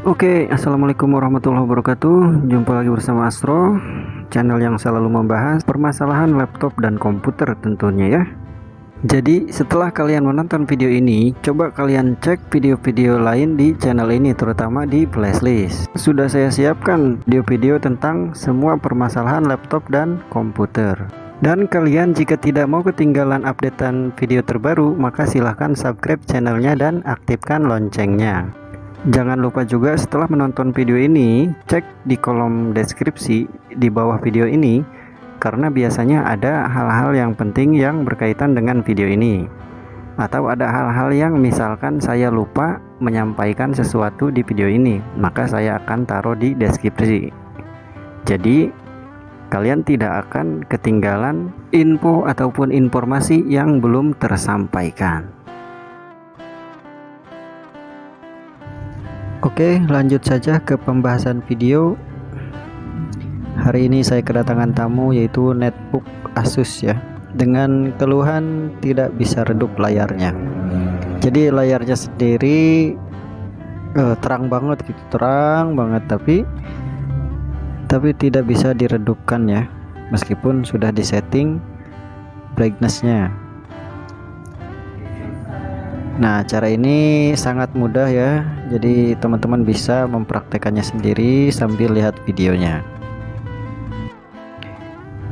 Oke, assalamualaikum warahmatullahi wabarakatuh. Jumpa lagi bersama Astro, channel yang selalu membahas permasalahan laptop dan komputer tentunya ya. Jadi, setelah kalian menonton video ini, coba kalian cek video-video lain di channel ini, terutama di playlist. Sudah saya siapkan video-video tentang semua permasalahan laptop dan komputer. Dan kalian jika tidak mau ketinggalan updatean video terbaru, maka silahkan subscribe channelnya dan aktifkan loncengnya. Jangan lupa juga setelah menonton video ini, cek di kolom deskripsi di bawah video ini karena biasanya ada hal-hal yang penting yang berkaitan dengan video ini. Atau ada hal-hal yang misalkan saya lupa menyampaikan sesuatu di video ini, maka saya akan taruh di deskripsi. Jadi, kalian tidak akan ketinggalan info ataupun informasi yang belum tersampaikan. Oke lanjut saja ke pembahasan video. Hari ini saya kedatangan tamu yaitu netbook Asus ya. Dengan keluhan tidak bisa redup layarnya. Jadi layarnya sendiri eh, terang banget gitu Terang banget tapi Tapi tidak bisa diredupkan ya. Meskipun sudah disetting brightnessnya Nah cara ini sangat mudah ya. Jadi teman-teman bisa mempraktekannya sendiri sambil lihat videonya.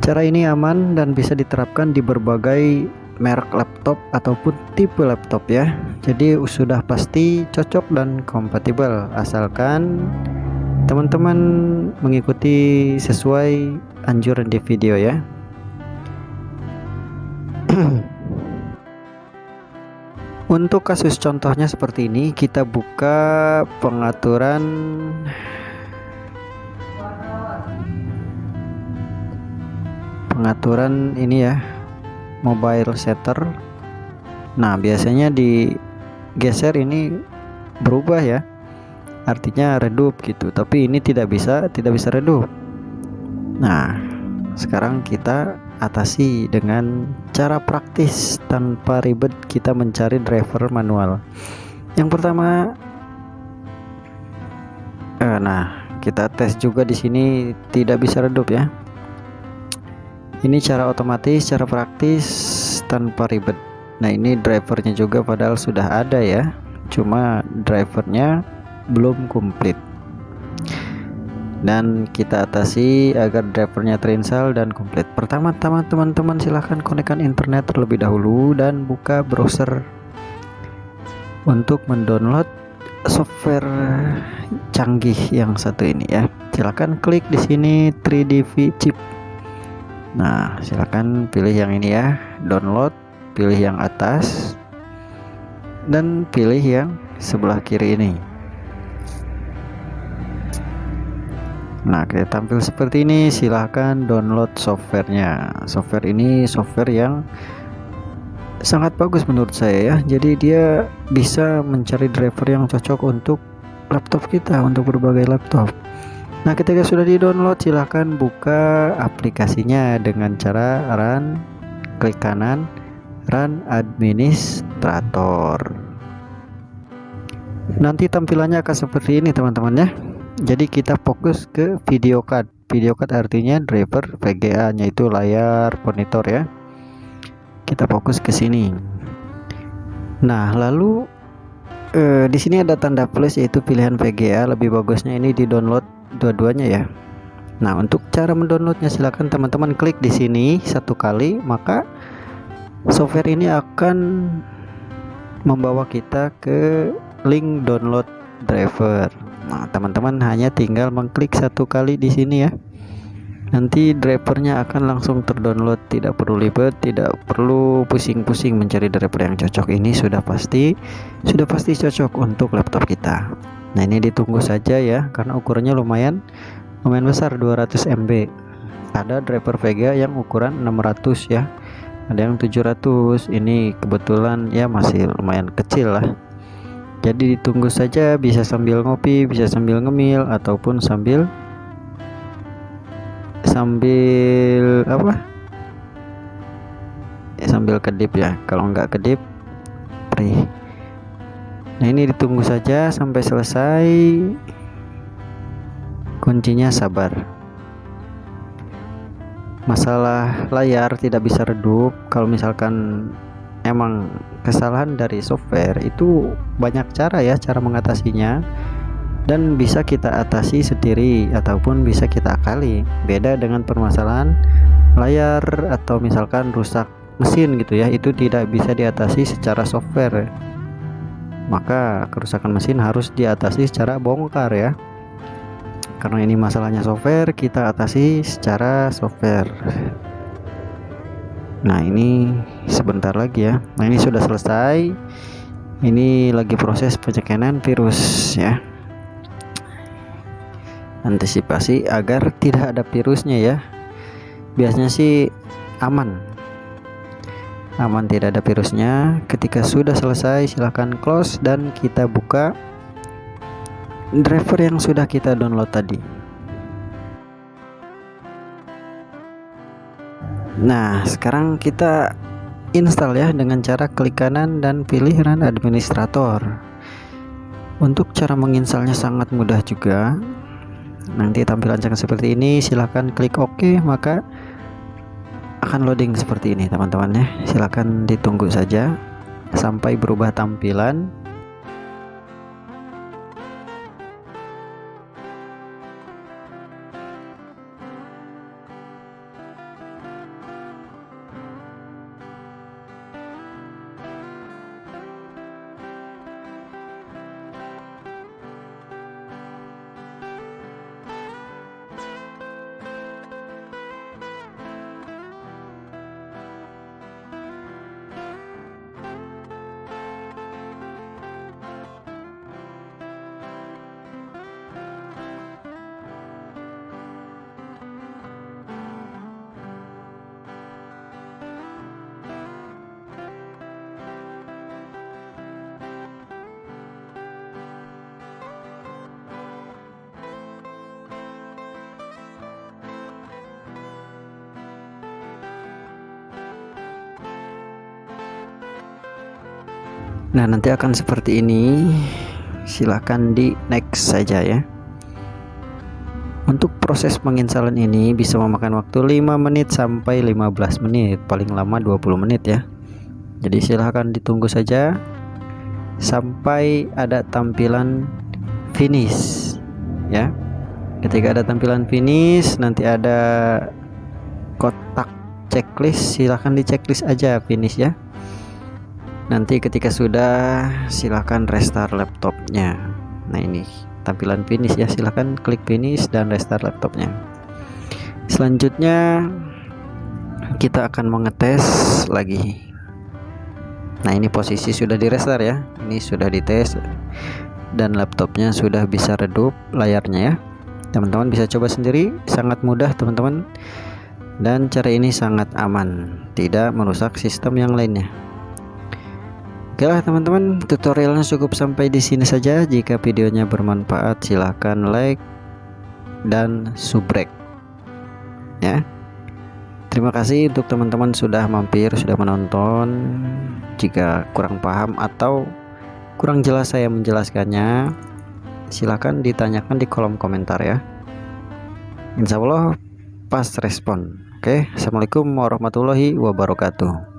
Cara ini aman dan bisa diterapkan di berbagai merek laptop ataupun tipe laptop ya. Jadi sudah pasti cocok dan kompatibel. Asalkan teman-teman mengikuti sesuai anjuran di video ya Untuk kasus contohnya seperti ini, kita buka pengaturan pengaturan ini ya, mobile setter. Nah, biasanya di geser ini berubah ya. Artinya redup gitu, tapi ini tidak bisa, tidak bisa redup. Nah, sekarang kita atasi dengan cara praktis tanpa ribet kita mencari driver manual. Yang pertama eh, nah kita tes juga di sini tidak bisa redup ya. Ini cara otomatis cara praktis tanpa ribet. Nah ini drivernya juga padahal sudah ada ya cuma drivernya belum komplit dan kita atasi agar drivernya terinstall dan komplit. Pertama-tama teman-teman silahkan konekkan internet terlebih dahulu dan buka browser untuk mendownload software canggih yang satu ini ya. Silahkan klik di sini 3D V chip. Nah silahkan pilih yang ini ya. Download pilih yang atas dan pilih yang sebelah kiri ini Nah kita tampil seperti ini silahkan download softwarenya. Software ini software yang sangat bagus menurut saya ya. Jadi dia bisa mencari driver yang cocok untuk laptop kita untuk berbagai laptop. Nah ketika sudah di download silahkan buka aplikasinya dengan cara run klik kanan run administrator. Nanti tampilannya akan seperti ini teman-teman ya jadi kita fokus ke video card. Video card artinya driver VGA nya itu layar monitor ya. Kita fokus ke sini. Nah lalu eh, di sini ada tanda plus yaitu pilihan VGA lebih bagusnya ini di download dua-duanya ya. Nah untuk cara mendownloadnya silahkan teman-teman klik di sini satu kali maka software ini akan membawa kita ke link download driver Nah, teman-teman hanya tinggal mengklik satu kali di sini ya. Nanti drivernya akan langsung terdownload, tidak perlu ribet, tidak perlu pusing-pusing mencari driver yang cocok. Ini sudah pasti sudah pasti cocok untuk laptop kita. Nah, ini ditunggu saja ya karena ukurannya lumayan lumayan besar 200 MB. Ada driver Vega yang ukuran 600 ya. Ada yang 700. Ini kebetulan ya masih lumayan kecil lah jadi ditunggu saja bisa sambil ngopi bisa sambil ngemil ataupun sambil sambil apa? Ya, sambil kedip ya kalau enggak kedip perih. Nah ini ditunggu saja sampai selesai. Kuncinya sabar. Masalah layar tidak bisa redup kalau misalkan emang kesalahan dari software itu banyak cara ya cara mengatasinya. Dan bisa kita atasi sendiri ataupun bisa kita akali. Beda dengan permasalahan layar atau misalkan rusak mesin gitu ya itu tidak bisa diatasi secara software. Maka kerusakan mesin harus diatasi secara bongkar ya. Karena ini masalahnya software kita atasi secara software nah ini sebentar lagi ya. Nah ini sudah selesai. Ini lagi proses pencegahan virus ya. Antisipasi agar tidak ada virusnya ya. Biasanya sih aman. Aman tidak ada virusnya. Ketika sudah selesai silahkan close dan kita buka driver yang sudah kita download tadi nah sekarang kita install ya dengan cara klik kanan dan pilih run administrator. Untuk cara menginstalnya sangat mudah juga. Nanti tampilan seperti ini silahkan klik OK maka akan loading seperti ini teman-teman ya. Silahkan ditunggu saja sampai berubah tampilan Nah nanti akan seperti ini. Silahkan di next saja ya. Untuk proses penginstalan ini bisa memakan waktu 5 menit sampai 15 menit. Paling lama 20 menit ya. Jadi silahkan ditunggu saja sampai ada tampilan finish ya. Ketika ada tampilan finish nanti ada kotak checklist. Silahkan di checklist aja finish ya nanti ketika sudah silahkan restart laptopnya. Nah ini tampilan finish ya. Silahkan klik finish dan restart laptopnya. Selanjutnya kita akan mengetes lagi. Nah ini posisi sudah di restart ya. Ini sudah dites dan laptopnya sudah bisa redup layarnya ya. Teman-teman bisa coba sendiri. Sangat mudah teman-teman. Dan cara ini sangat aman. Tidak merusak sistem yang lainnya Oke lah teman-teman, tutorialnya cukup sampai di sini saja. Jika videonya bermanfaat, silahkan like dan subrek. Ya. Terima kasih untuk teman-teman sudah mampir, sudah menonton. Jika kurang paham atau kurang jelas saya menjelaskannya, silahkan ditanyakan di kolom komentar ya. Insya Allah pas respon. Oke, assalamualaikum warahmatullahi wabarakatuh.